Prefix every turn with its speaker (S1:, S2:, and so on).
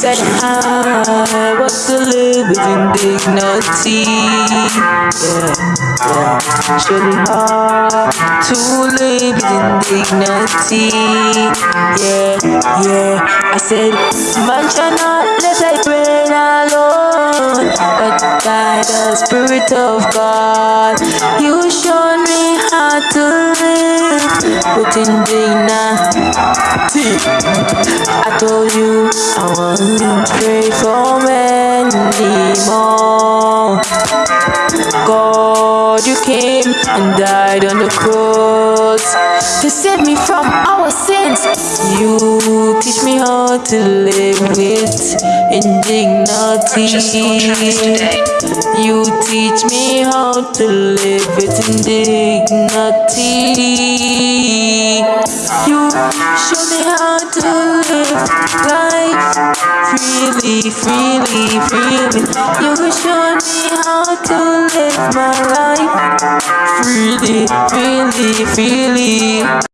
S1: Said I was to live with indignity. Yeah, yeah. Surely hard to live with indignity. Yeah, yeah. I said, man Spirit of God. You showed me how to live with indignity. I told you I won't pray for many more. God, you came and died on the cross to save me from our sins. You teach me how to live with indignity. You teach me how to live with indignity. You show me how to live life freely, freely, freely. You show me how to live my life freely, freely, freely.